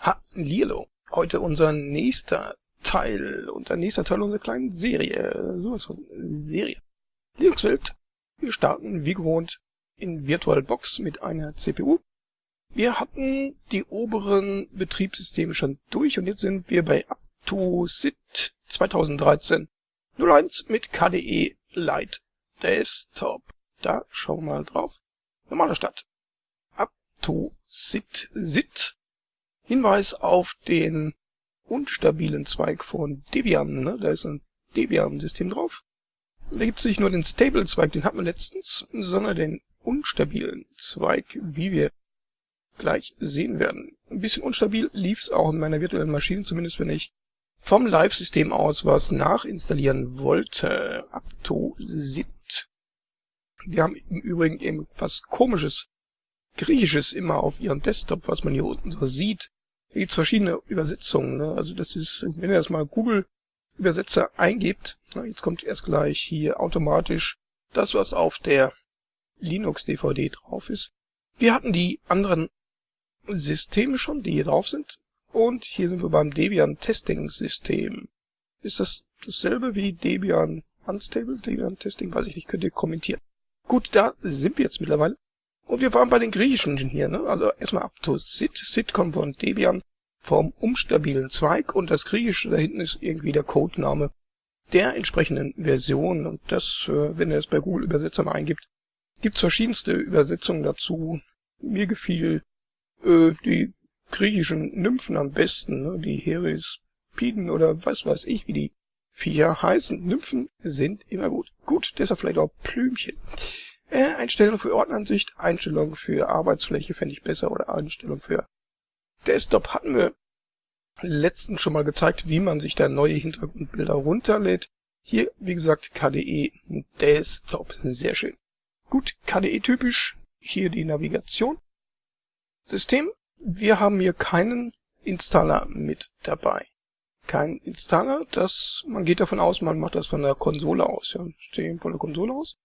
Hallihallo. Heute unser nächster Teil, unser nächster Teil unserer kleinen Serie. Sowas von Serie. Linux-Welt. Wir starten wie gewohnt in VirtualBox mit einer CPU. Wir hatten die oberen Betriebssysteme schon durch und jetzt sind wir bei UpToSit 2013 01 mit KDE Lite Desktop. Da schauen wir mal drauf. Normaler Start. UpToSit Sit Hinweis auf den unstabilen Zweig von Debian. Ne? Da ist ein Debian-System drauf. Da gibt es nicht nur den Stable-Zweig, den hatten wir letztens, sondern den unstabilen Zweig, wie wir gleich sehen werden. Ein bisschen unstabil lief es auch in meiner virtuellen Maschine, zumindest wenn ich vom Live-System aus was nachinstallieren wollte. Aptosit. Die haben im Übrigen eben was komisches, griechisches immer auf ihrem Desktop, was man hier unten so sieht. Da gibt's verschiedene Übersetzungen. Ne? Also das ist, wenn ihr das mal Google Übersetzer eingebt, na, jetzt kommt erst gleich hier automatisch das, was auf der Linux-DVD drauf ist. Wir hatten die anderen Systeme schon, die hier drauf sind. Und hier sind wir beim Debian Testing System. Ist das dasselbe wie Debian Unstable? Debian Testing, weiß ich nicht, könnt ihr kommentieren. Gut, da sind wir jetzt mittlerweile. Und wir waren bei den griechischen hier, ne? Also erstmal up to Sit. Sit kommt von Debian vom umstabilen Zweig und das griechische da hinten ist irgendwie der Codename der entsprechenden Version. Und das, äh, wenn ihr es bei Google Übersetzer mal eingibt, gibt's verschiedenste Übersetzungen dazu. Mir gefiel äh, die griechischen Nymphen am besten, ne? die Herispiden oder was weiß ich, wie die Viecher heißen. Nymphen sind immer gut. Gut, deshalb vielleicht auch Blümchen. Äh, Einstellung für Ordneransicht, Einstellung für Arbeitsfläche fände ich besser oder Einstellung für Desktop hatten wir letztens schon mal gezeigt, wie man sich da neue Hintergrundbilder runterlädt. Hier, wie gesagt, KDE Desktop. Sehr schön. Gut, KDE typisch. Hier die Navigation. System. Wir haben hier keinen Installer mit dabei. Kein Installer, das, man geht davon aus, man macht das von der Konsole aus, ja, System von der Konsole aus.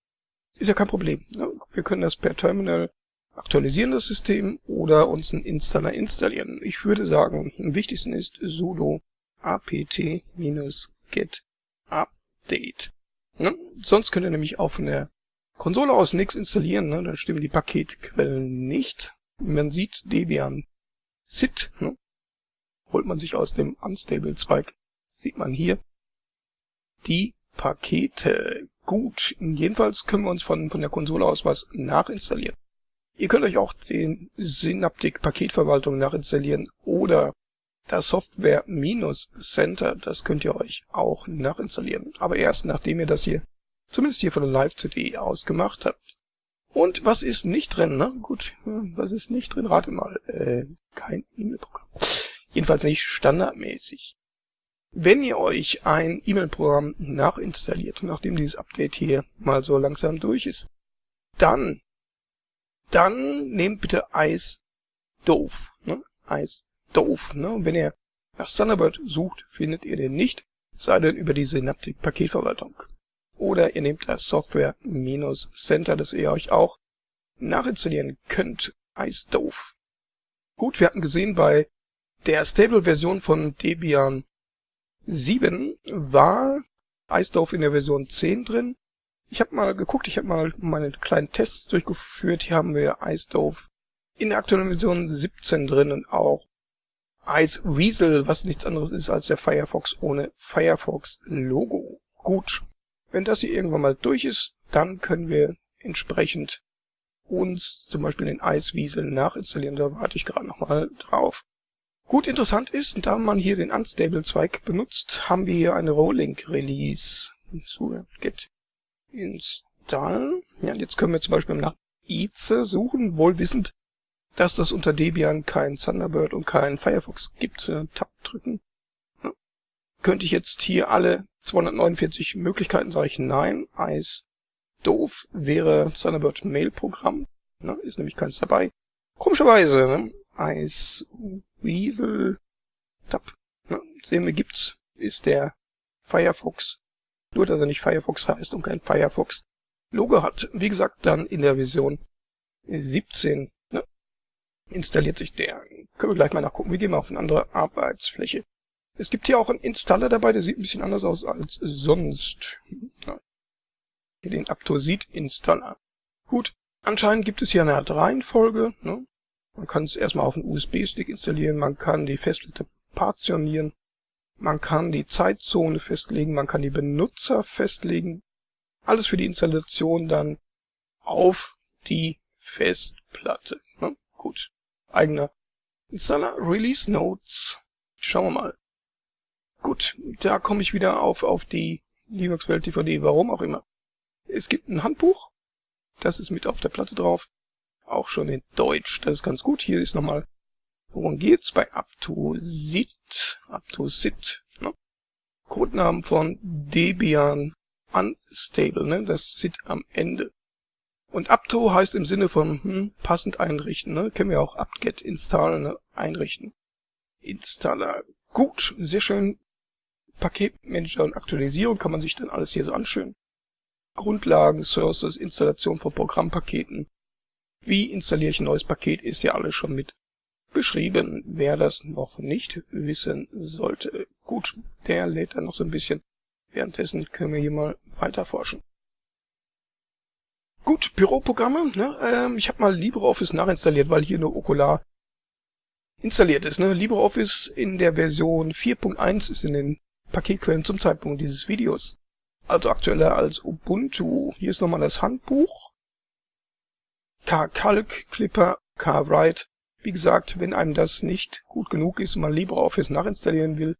Ist ja kein Problem. Wir können das per Terminal aktualisieren, das System, oder uns einen Installer installieren. Ich würde sagen, am wichtigsten ist sudo apt-get update. Ne? Sonst könnt ihr nämlich auch von der Konsole aus nichts installieren, ne? dann stimmen die Paketquellen nicht. Man sieht Debian SIT, ne? holt man sich aus dem Unstable-Zweig, sieht man hier die Pakete. Gut, jedenfalls können wir uns von, von der Konsole aus was nachinstallieren. Ihr könnt euch auch den Synaptic Paketverwaltung nachinstallieren oder das Software Minus Center, das könnt ihr euch auch nachinstallieren. Aber erst nachdem ihr das hier, zumindest hier von der Live-CD ausgemacht habt. Und was ist nicht drin, ne? Gut, was ist nicht drin? Rate mal. Äh, kein E-Mail-Programm. Jedenfalls nicht standardmäßig. Wenn ihr euch ein E-Mail-Programm nachinstalliert, nachdem dieses Update hier mal so langsam durch ist, dann, dann nehmt bitte Ice doof, ne? Ice doof, ne? Und wenn ihr nach Thunderbird sucht, findet ihr den nicht, sei denn über die Synaptic Paketverwaltung. Oder ihr nehmt das Software minus Center, das ihr euch auch nachinstallieren könnt. Ice doof. Gut, wir hatten gesehen bei der Stable-Version von Debian 7 war Eisdorf in der Version 10 drin. Ich habe mal geguckt, ich habe mal meine kleinen Tests durchgeführt. Hier haben wir Eisdorf in der aktuellen Version 17 drin und auch Ice Weasel, was nichts anderes ist als der Firefox ohne Firefox Logo. Gut, wenn das hier irgendwann mal durch ist, dann können wir entsprechend uns zum Beispiel den Ice Weasel nachinstallieren. Da warte ich gerade nochmal drauf. Gut interessant ist, da man hier den Unstable-Zweig benutzt, haben wir hier eine Rolling Release. So, get install. Ja, jetzt können wir zum Beispiel nach ICE suchen, wohl wissend, dass das unter Debian kein Thunderbird und kein Firefox gibt. Äh, Tab drücken. Ja. Könnte ich jetzt hier alle 249 Möglichkeiten, sage ich nein. Eis doof wäre Thunderbird Mail Programm. Ne, ist nämlich keins dabei. Komischerweise, ne? Eis Weasel Tab. Ne? Sehen wir gibt's, ist der Firefox. Nur, dass er nicht Firefox heißt und kein Firefox Logo hat. Wie gesagt, dann in der Version 17. Ne? installiert sich der. Können wir gleich mal nachgucken. Wir gehen mal auf eine andere Arbeitsfläche. Es gibt hier auch einen Installer dabei, der sieht ein bisschen anders aus als sonst. Hier den Aptosid Installer. Gut, anscheinend gibt es hier eine Art Reihenfolge. Ne? Man kann es erstmal auf einen USB-Stick installieren, man kann die Festplatte partitionieren, man kann die Zeitzone festlegen, man kann die Benutzer festlegen. Alles für die Installation dann auf die Festplatte. Ne? Gut. Eigener Installer Release Notes. Schauen wir mal. Gut, da komme ich wieder auf, auf die Linux-Welt DVD, warum auch immer. Es gibt ein Handbuch. Das ist mit auf der Platte drauf. Auch schon in Deutsch. Das ist ganz gut. Hier ist nochmal, worum geht's bei Aptosit. Aptosit. Ne? Codenamen von Debian Unstable. Ne? Das SIT am Ende. Und Apto heißt im Sinne von hm, passend einrichten. Ne? Kennen wir auch apt-get install, ne? einrichten. Installer. Gut, sehr schön. Paketmanager und Aktualisierung kann man sich dann alles hier so anschauen. Grundlagen, Sources, Installation von Programmpaketen. Wie installiere ich ein neues Paket, ist ja alles schon mit beschrieben. Wer das noch nicht wissen sollte. Gut, der lädt dann noch so ein bisschen. Währenddessen können wir hier mal weiter forschen. Gut, Büroprogramme. Ne? Ähm, ich habe mal LibreOffice nachinstalliert, weil hier nur Okular installiert ist. Ne? LibreOffice in der Version 4.1 ist in den Paketquellen zum Zeitpunkt dieses Videos. Also aktueller als Ubuntu. Hier ist nochmal das Handbuch. K-Calc, Clipper, K-Write. Wie gesagt, wenn einem das nicht gut genug ist und man LibreOffice nachinstallieren will,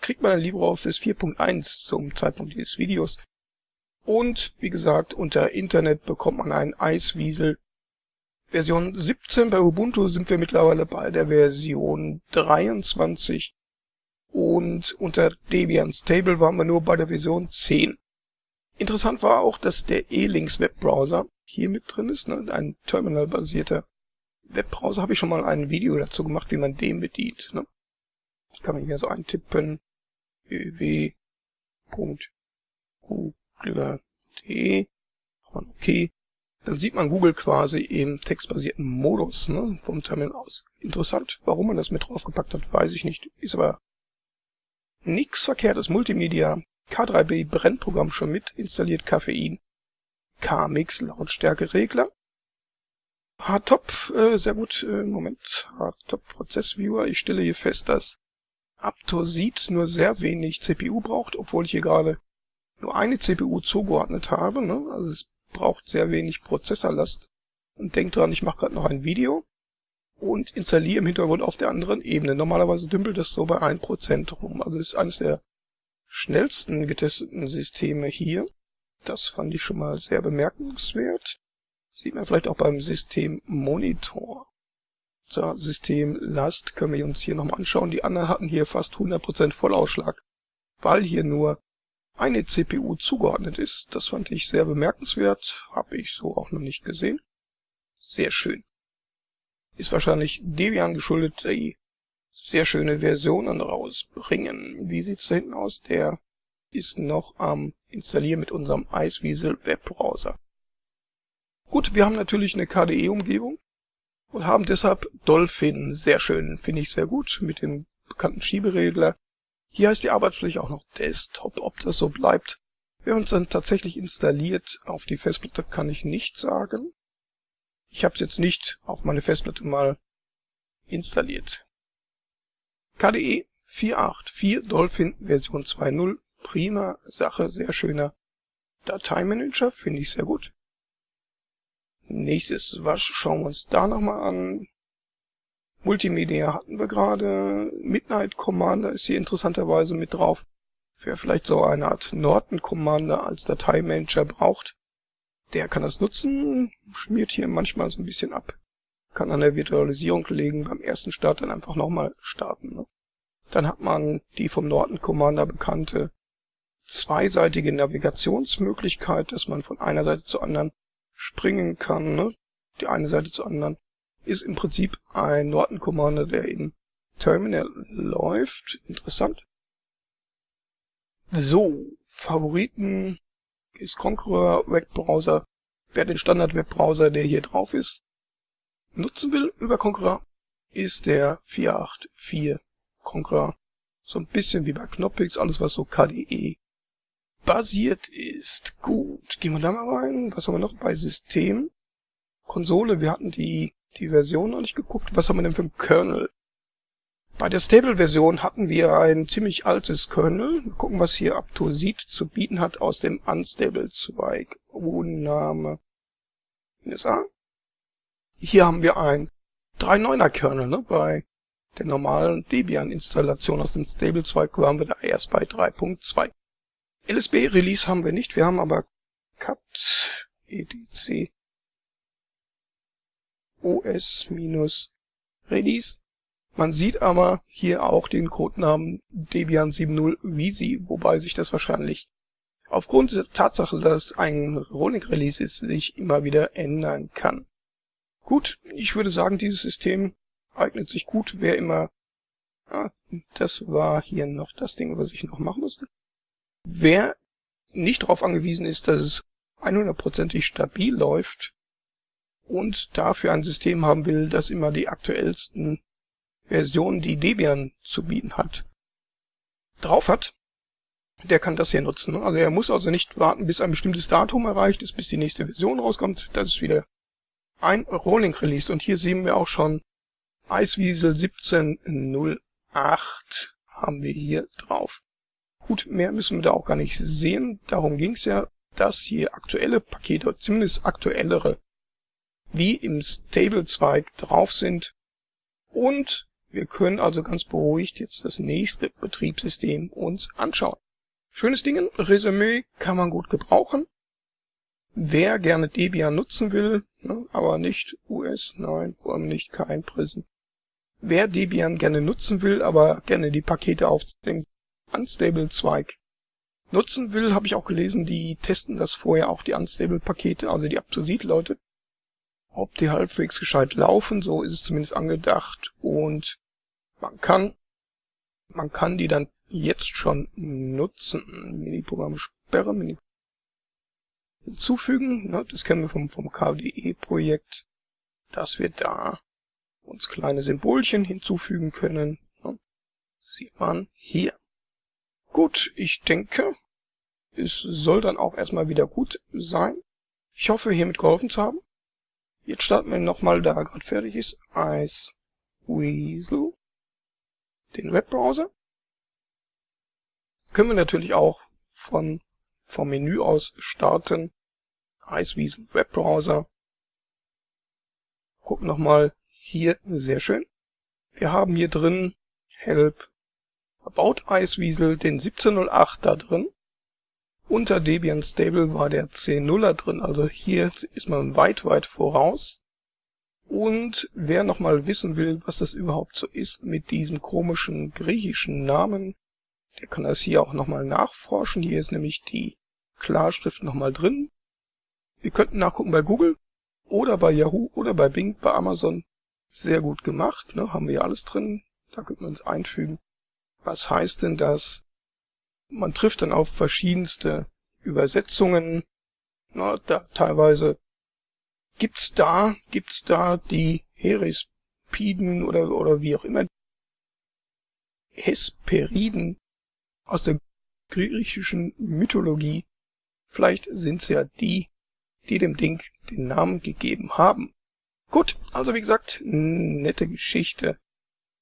kriegt man LibreOffice 4.1 zum Zeitpunkt dieses Videos. Und wie gesagt, unter Internet bekommt man einen Eiswiesel. Version 17 bei Ubuntu sind wir mittlerweile bei der Version 23 und unter Debian Stable waren wir nur bei der Version 10. Interessant war auch, dass der E-Links Webbrowser hier mit drin ist, ne? ein terminalbasierter Webbrowser. Habe ich schon mal ein Video dazu gemacht, wie man den bedient. Ne? Ich kann mir hier so eintippen www.google google.de. Okay. Dann sieht man Google quasi im textbasierten Modus ne, vom Terminal aus. Interessant. Warum man das mit draufgepackt hat, weiß ich nicht. Ist aber nix verkehrtes. Multimedia. K3B Brennprogramm schon mit installiert. Koffein. K-Mix Lautstärkeregler. Hardtop, äh, sehr gut, äh, Moment, Hardtop Prozessviewer. Ich stelle hier fest, dass Aptosid nur sehr wenig CPU braucht, obwohl ich hier gerade nur eine CPU zugeordnet habe. Ne? Also es braucht sehr wenig Prozessorlast. Und denkt dran, ich mache gerade noch ein Video und installiere im Hintergrund auf der anderen Ebene. Normalerweise dümpelt das so bei 1% rum. Also es ist eines der schnellsten getesteten Systeme hier. Das fand ich schon mal sehr bemerkenswert. Sieht man vielleicht auch beim System Monitor. So, System Last können wir uns hier nochmal anschauen. Die anderen hatten hier fast 100% Vollausschlag, weil hier nur eine CPU zugeordnet ist. Das fand ich sehr bemerkenswert, habe ich so auch noch nicht gesehen. Sehr schön. Ist wahrscheinlich Debian geschuldet, die sehr schöne Versionen rausbringen. Wie sieht's da hinten aus? Der ist noch am installieren mit unserem Iceweasel Webbrowser. Gut, wir haben natürlich eine KDE-Umgebung und haben deshalb Dolphin. Sehr schön, finde ich sehr gut, mit dem bekannten Schieberegler. Hier heißt die Arbeitsfläche auch noch Desktop. Ob das so bleibt, wer uns dann tatsächlich installiert auf die Festplatte, kann ich nicht sagen. Ich habe es jetzt nicht auf meine Festplatte mal installiert. KDE 4.8.4 Dolphin Version 2.0. Prima Sache, sehr schöner Dateimanager, finde ich sehr gut. Nächstes, was schauen wir uns da nochmal an? Multimedia hatten wir gerade. Midnight Commander ist hier interessanterweise mit drauf. Wer vielleicht so eine Art Norton Commander als Dateimanager braucht, der kann das nutzen, schmiert hier manchmal so ein bisschen ab. Kann an der Virtualisierung legen, beim ersten Start dann einfach nochmal starten. Ne? Dann hat man die vom Norton Commander bekannte zweiseitige Navigationsmöglichkeit, dass man von einer Seite zur anderen springen kann, ne? die eine Seite zur anderen ist im Prinzip ein Norton Commander, der in Terminal läuft. Interessant. So, Favoriten ist Conqueror Webbrowser. Wer den Standard Webbrowser, der hier drauf ist, nutzen will über Conqueror, ist der 484 Conqueror. So ein bisschen wie bei Knoppix, alles was so KDE basiert ist. Gut, gehen wir da mal rein. Was haben wir noch bei System? Konsole, wir hatten die, die Version noch nicht geguckt. Was haben wir denn für ein Kernel? Bei der Stable-Version hatten wir ein ziemlich altes Kernel. Wir gucken, was hier Aptosid zu bieten hat aus dem Unstable-Zweig. Name NSA. Hier haben wir ein 3.9er Kernel. Ne? Bei der normalen Debian-Installation aus dem Stable-Zweig waren wir da erst bei 3.2. LSB-Release haben wir nicht, wir haben aber cat edc os-release man sieht aber hier auch den Codenamen Debian 7.0 Visi, wobei sich das wahrscheinlich aufgrund der Tatsache, dass ein Rolling Release ist, sich immer wieder ändern kann. Gut, ich würde sagen, dieses System eignet sich gut, wer immer... Ah, das war hier noch das Ding, was ich noch machen musste. Wer nicht darauf angewiesen ist, dass es 100%ig stabil läuft und dafür ein System haben will, das immer die aktuellsten Version, die Debian zu bieten hat, drauf hat, der kann das hier nutzen. Also er muss also nicht warten, bis ein bestimmtes Datum erreicht ist, bis die nächste Version rauskommt. Das ist wieder ein Rolling Release. Und hier sehen wir auch schon Iceweasel 1708 haben wir hier drauf. Gut, mehr müssen wir da auch gar nicht sehen. Darum ging es ja, dass hier aktuelle Pakete, zumindest aktuellere, wie im Stable-Zweig drauf sind. Und wir können also ganz beruhigt jetzt das nächste Betriebssystem uns anschauen. Schönes Ding, Resümee kann man gut gebrauchen. Wer gerne Debian nutzen will, ne, aber nicht US, nein, allem nicht kein Prism. Wer Debian gerne nutzen will, aber gerne die Pakete auf dem Unstable-Zweig nutzen will, habe ich auch gelesen, die testen das vorher auch die Unstable-Pakete, also die Aptosid-Leute, ob die halbwegs gescheit laufen, so ist es zumindest angedacht und man kann, man kann die dann jetzt schon nutzen. Mini-Programm sperren, Mini hinzufügen. Ne, das kennen wir vom, vom KDE-Projekt, dass wir da uns kleine Symbolchen hinzufügen können. Ne, sieht man hier. Gut, ich denke, es soll dann auch erstmal wieder gut sein. Ich hoffe, hiermit geholfen zu haben. Jetzt starten wir nochmal, da gerade fertig ist, Ice Weasel den Webbrowser. Können wir natürlich auch von vom Menü aus starten. Iceweasel Webbrowser. Gucken nochmal hier, sehr schön. Wir haben hier drin Help About Iceweasel, den 1708 da drin. Unter Debian Stable war der 10.0er drin, also hier ist man weit, weit voraus. Und wer nochmal wissen will, was das überhaupt so ist mit diesem komischen griechischen Namen, der kann das hier auch nochmal nachforschen. Hier ist nämlich die Klarschrift nochmal drin. Wir könnten nachgucken bei Google oder bei Yahoo oder bei Bing, bei Amazon. Sehr gut gemacht, ne? haben wir ja alles drin. Da könnte man es einfügen. Was heißt denn das? Man trifft dann auf verschiedenste Übersetzungen. Na, da teilweise Gibt's da, gibt's da die Herispiden oder, oder wie auch immer, Hesperiden aus der griechischen Mythologie? Vielleicht sind's ja die, die dem Ding den Namen gegeben haben. Gut, also wie gesagt, nette Geschichte.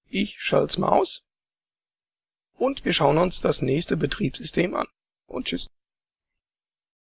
Ich schalt's mal aus. Und wir schauen uns das nächste Betriebssystem an. Und tschüss.